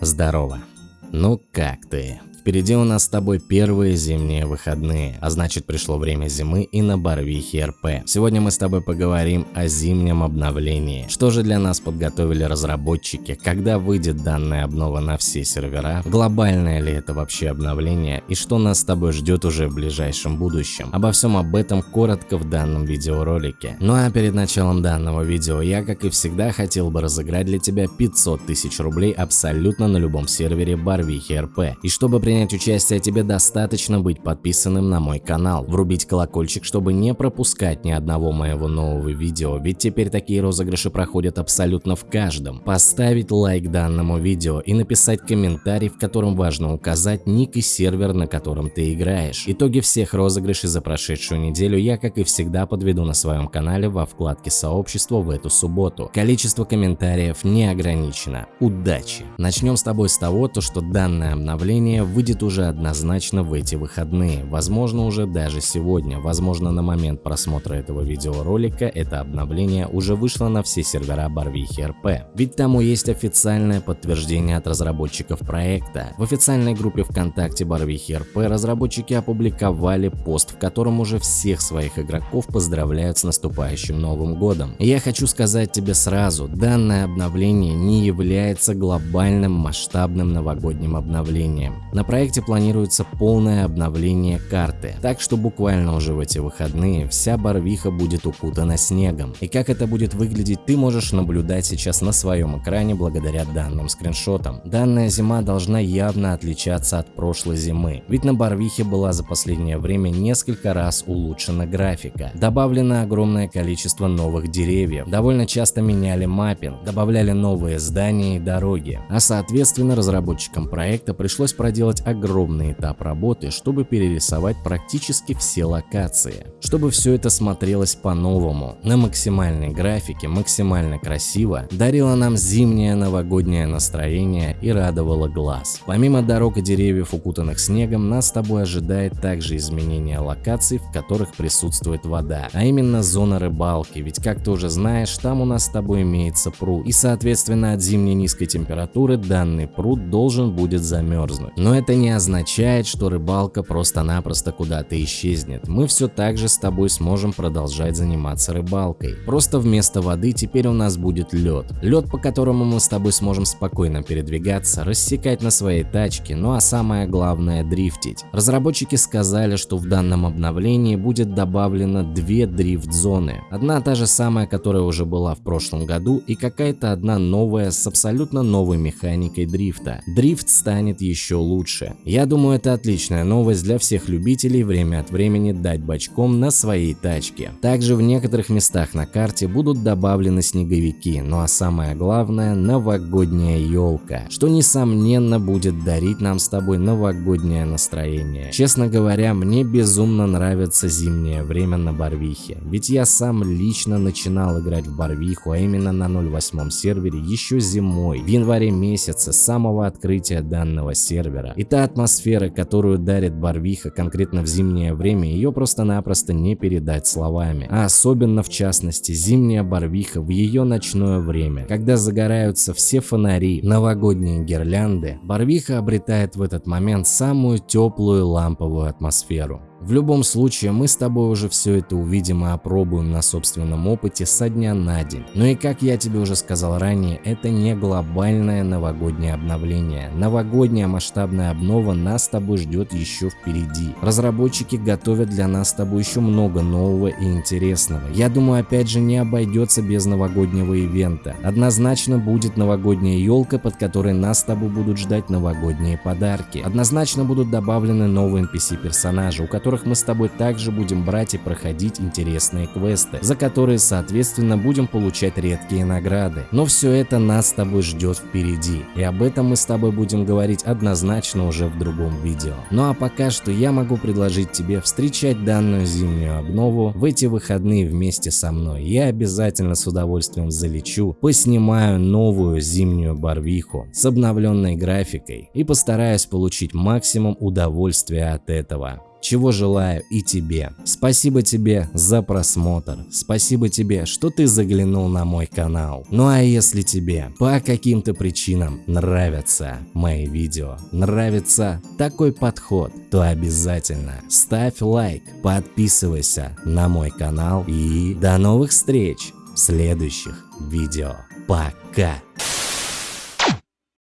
Здорово. Ну как ты? Впереди у нас с тобой первые зимние выходные, а значит пришло время зимы и на Барвихе РП. Сегодня мы с тобой поговорим о зимнем обновлении. Что же для нас подготовили разработчики, когда выйдет данная обнова на все сервера, глобальное ли это вообще обновление и что нас с тобой ждет уже в ближайшем будущем. Обо всем об этом коротко в данном видеоролике. Ну а перед началом данного видео я, как и всегда, хотел бы разыграть для тебя 500 тысяч рублей абсолютно на любом сервере Барвихи РП. И чтобы принять принять участие тебе достаточно быть подписанным на мой канал, врубить колокольчик, чтобы не пропускать ни одного моего нового видео, ведь теперь такие розыгрыши проходят абсолютно в каждом. Поставить лайк данному видео и написать комментарий, в котором важно указать ник и сервер, на котором ты играешь. Итоги всех розыгрышей за прошедшую неделю я, как и всегда, подведу на своем канале во вкладке сообщества в эту субботу. Количество комментариев не ограничено. Удачи! Начнем с тобой с того, то, что данное обновление выйдет выйдет уже однозначно в эти выходные, возможно уже даже сегодня, возможно на момент просмотра этого видеоролика это обновление уже вышло на все сервера Барвихи РП. Ведь тому есть официальное подтверждение от разработчиков проекта. В официальной группе ВКонтакте Барвихи РП разработчики опубликовали пост, в котором уже всех своих игроков поздравляют с наступающим Новым Годом. Я хочу сказать тебе сразу, данное обновление не является глобальным масштабным новогодним обновлением. На проекте планируется полное обновление карты, так что буквально уже в эти выходные вся Барвиха будет укутана снегом. И как это будет выглядеть, ты можешь наблюдать сейчас на своем экране благодаря данным скриншотам. Данная зима должна явно отличаться от прошлой зимы, ведь на Барвихе была за последнее время несколько раз улучшена графика. Добавлено огромное количество новых деревьев, довольно часто меняли маппинг, добавляли новые здания и дороги, а соответственно разработчикам проекта пришлось проделать огромный этап работы, чтобы перерисовать практически все локации, чтобы все это смотрелось по-новому, на максимальной графике, максимально красиво, дарило нам зимнее новогоднее настроение и радовало глаз. Помимо дорог и деревьев, укутанных снегом, нас с тобой ожидает также изменение локаций, в которых присутствует вода, а именно зона рыбалки, ведь как ты уже знаешь, там у нас с тобой имеется пруд, и соответственно от зимней низкой температуры данный пруд должен будет замерзнуть. Но это не означает, что рыбалка просто-напросто куда-то исчезнет. Мы все так же с тобой сможем продолжать заниматься рыбалкой. Просто вместо воды теперь у нас будет лед. Лед, по которому мы с тобой сможем спокойно передвигаться, рассекать на своей тачке, ну а самое главное дрифтить. Разработчики сказали, что в данном обновлении будет добавлено две дрифт-зоны. Одна та же самая, которая уже была в прошлом году и какая-то одна новая с абсолютно новой механикой дрифта. Дрифт станет еще лучше. Я думаю, это отличная новость для всех любителей время от времени дать бочком на своей тачке. Также в некоторых местах на карте будут добавлены снеговики, ну а самое главное новогодняя елка, что несомненно будет дарить нам с тобой новогоднее настроение. Честно говоря, мне безумно нравится зимнее время на Барвихе, ведь я сам лично начинал играть в Барвиху, а именно на 08 сервере еще зимой, в январе месяце, с самого открытия данного сервера. И та атмосфера, которую дарит Барвиха конкретно в зимнее время, ее просто-напросто не передать словами. А особенно в частности зимняя Барвиха в ее ночное время, когда загораются все фонари, новогодние гирлянды, Барвиха обретает в этот момент самую теплую ламповую атмосферу. В любом случае, мы с тобой уже все это увидим и опробуем на собственном опыте со дня на день. Но и как я тебе уже сказал ранее, это не глобальное новогоднее обновление. Новогодняя масштабная обнова нас с тобой ждет еще впереди. Разработчики готовят для нас с тобой еще много нового и интересного. Я думаю, опять же, не обойдется без новогоднего ивента. Однозначно будет новогодняя елка, под которой нас с тобой будут ждать новогодние подарки. Однозначно будут добавлены новые NPC-персонажи, у которых которых мы с тобой также будем брать и проходить интересные квесты, за которые соответственно будем получать редкие награды. Но все это нас с тобой ждет впереди, и об этом мы с тобой будем говорить однозначно уже в другом видео. Ну а пока что я могу предложить тебе встречать данную зимнюю обнову в эти выходные вместе со мной. Я обязательно с удовольствием залечу, поснимаю новую зимнюю барвиху с обновленной графикой и постараюсь получить максимум удовольствия от этого. Чего желаю и тебе. Спасибо тебе за просмотр, спасибо тебе, что ты заглянул на мой канал. Ну а если тебе по каким-то причинам нравятся мои видео, нравится такой подход, то обязательно ставь лайк, подписывайся на мой канал и до новых встреч в следующих видео. Пока!